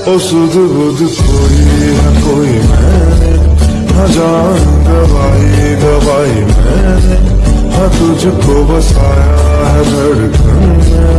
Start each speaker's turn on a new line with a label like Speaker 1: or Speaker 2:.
Speaker 1: ओ सुध बुध कोई है कोई मैंने, न जान दवाई दवाई मैंने हाँ तुझको बसाया है